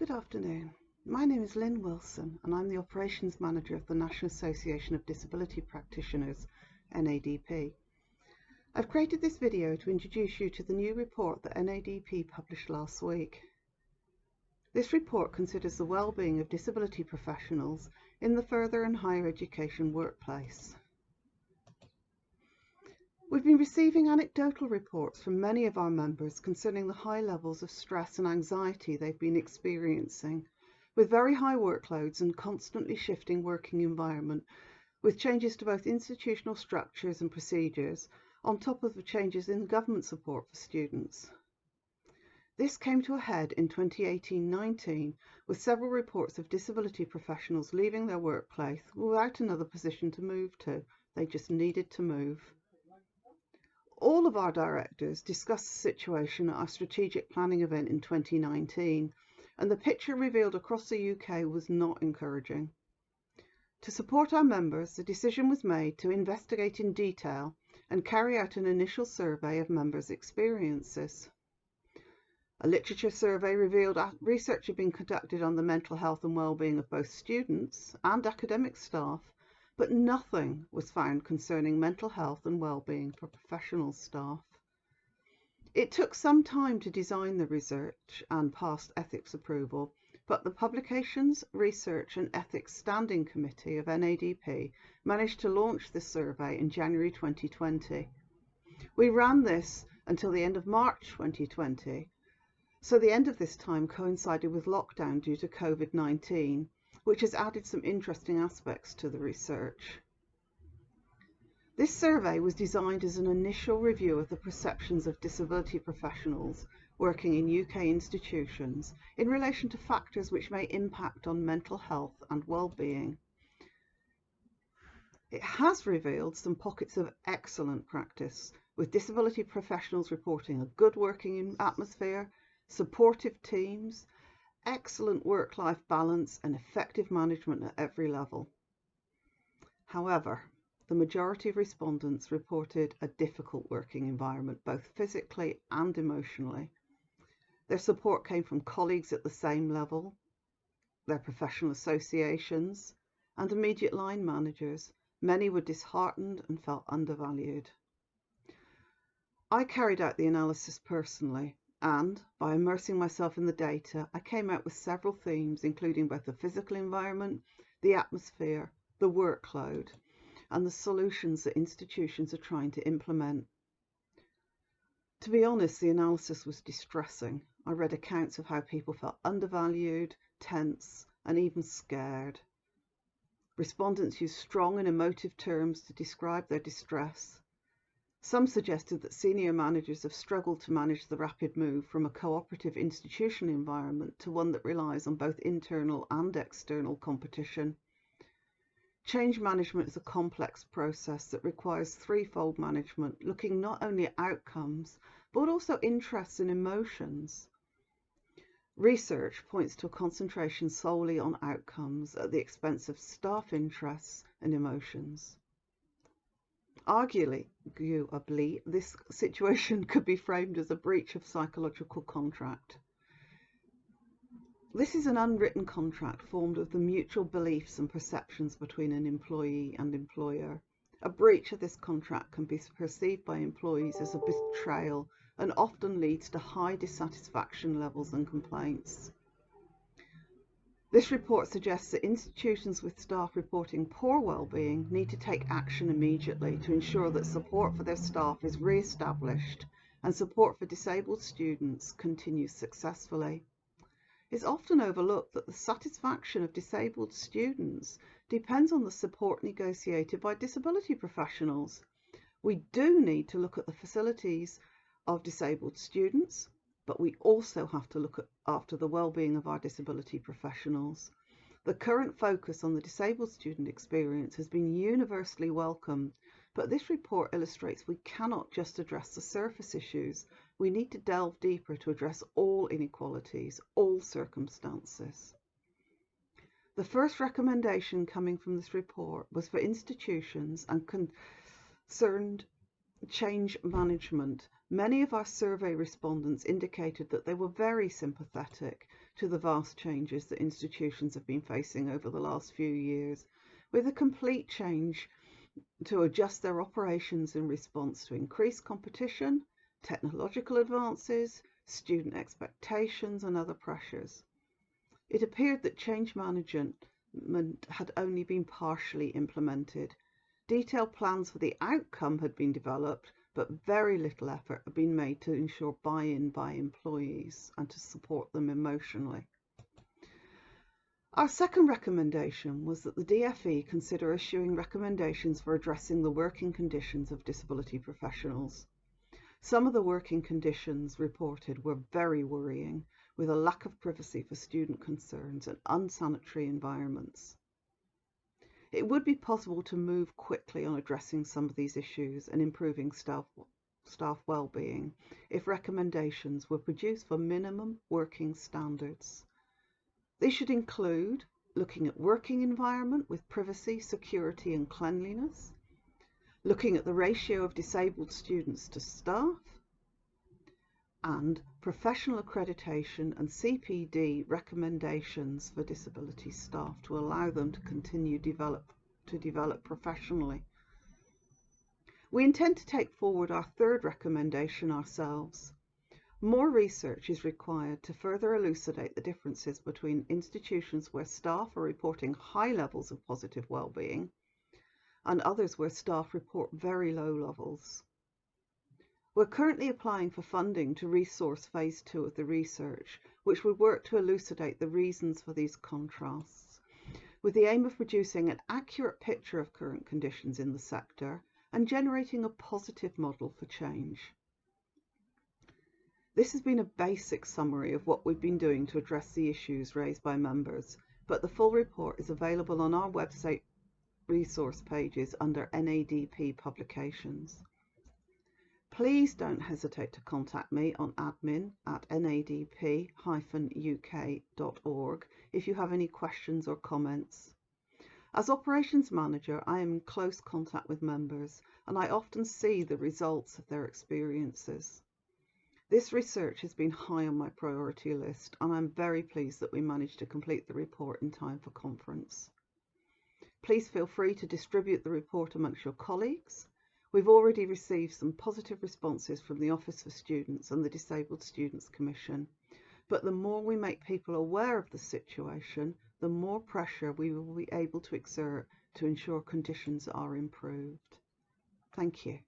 Good afternoon. My name is Lynn Wilson and I'm the Operations Manager of the National Association of Disability Practitioners, NADP. I've created this video to introduce you to the new report that NADP published last week. This report considers the well-being of disability professionals in the further and higher education workplace. We've been receiving anecdotal reports from many of our members concerning the high levels of stress and anxiety they've been experiencing, with very high workloads and constantly shifting working environment, with changes to both institutional structures and procedures, on top of the changes in government support for students. This came to a head in 2018-19 with several reports of disability professionals leaving their workplace without another position to move to. They just needed to move. All of our directors discussed the situation at our strategic planning event in 2019 and the picture revealed across the UK was not encouraging. To support our members, the decision was made to investigate in detail and carry out an initial survey of members' experiences. A literature survey revealed research had been conducted on the mental health and well-being of both students and academic staff, but nothing was found concerning mental health and well-being for professional staff. It took some time to design the research and passed ethics approval, but the Publications, Research and Ethics Standing Committee of NADP managed to launch the survey in January 2020. We ran this until the end of March 2020 so the end of this time coincided with lockdown due to COVID-19, which has added some interesting aspects to the research. This survey was designed as an initial review of the perceptions of disability professionals working in UK institutions in relation to factors which may impact on mental health and well-being. It has revealed some pockets of excellent practice, with disability professionals reporting a good working atmosphere, supportive teams, excellent work-life balance and effective management at every level. However, the majority of respondents reported a difficult working environment, both physically and emotionally. Their support came from colleagues at the same level, their professional associations, and immediate line managers. Many were disheartened and felt undervalued. I carried out the analysis personally and by immersing myself in the data, I came out with several themes, including both the physical environment, the atmosphere, the workload, and the solutions that institutions are trying to implement. To be honest, the analysis was distressing. I read accounts of how people felt undervalued, tense, and even scared. Respondents used strong and emotive terms to describe their distress, some suggested that senior managers have struggled to manage the rapid move from a cooperative institutional environment to one that relies on both internal and external competition. Change management is a complex process that requires threefold management, looking not only at outcomes, but also interests and emotions. Research points to a concentration solely on outcomes at the expense of staff interests and emotions. Arguably, this situation could be framed as a breach of psychological contract. This is an unwritten contract formed of the mutual beliefs and perceptions between an employee and employer. A breach of this contract can be perceived by employees as a betrayal and often leads to high dissatisfaction levels and complaints. This report suggests that institutions with staff reporting poor well-being need to take action immediately to ensure that support for their staff is re-established and support for disabled students continues successfully. It's often overlooked that the satisfaction of disabled students depends on the support negotiated by disability professionals. We do need to look at the facilities of disabled students, but we also have to look at, after the well-being of our disability professionals. The current focus on the disabled student experience has been universally welcomed, but this report illustrates we cannot just address the surface issues. We need to delve deeper to address all inequalities, all circumstances. The first recommendation coming from this report was for institutions and concerned change management Many of our survey respondents indicated that they were very sympathetic to the vast changes that institutions have been facing over the last few years, with a complete change to adjust their operations in response to increased competition, technological advances, student expectations, and other pressures. It appeared that change management had only been partially implemented. Detailed plans for the outcome had been developed, but very little effort had been made to ensure buy-in by employees and to support them emotionally. Our second recommendation was that the DFE consider issuing recommendations for addressing the working conditions of disability professionals. Some of the working conditions reported were very worrying, with a lack of privacy for student concerns and unsanitary environments. It would be possible to move quickly on addressing some of these issues and improving staff, staff well-being if recommendations were produced for minimum working standards. They should include looking at working environment with privacy, security and cleanliness, looking at the ratio of disabled students to staff, and professional accreditation and CPD recommendations for disability staff to allow them to continue develop, to develop professionally. We intend to take forward our third recommendation ourselves. More research is required to further elucidate the differences between institutions where staff are reporting high levels of positive well-being and others where staff report very low levels. We're currently applying for funding to resource phase two of the research, which would work to elucidate the reasons for these contrasts, with the aim of producing an accurate picture of current conditions in the sector and generating a positive model for change. This has been a basic summary of what we've been doing to address the issues raised by members, but the full report is available on our website resource pages under NADP publications. Please don't hesitate to contact me on admin at nadp-uk.org if you have any questions or comments. As Operations Manager, I am in close contact with members and I often see the results of their experiences. This research has been high on my priority list and I'm very pleased that we managed to complete the report in time for conference. Please feel free to distribute the report amongst your colleagues. We've already received some positive responses from the Office for Students and the Disabled Students Commission, but the more we make people aware of the situation, the more pressure we will be able to exert to ensure conditions are improved. Thank you.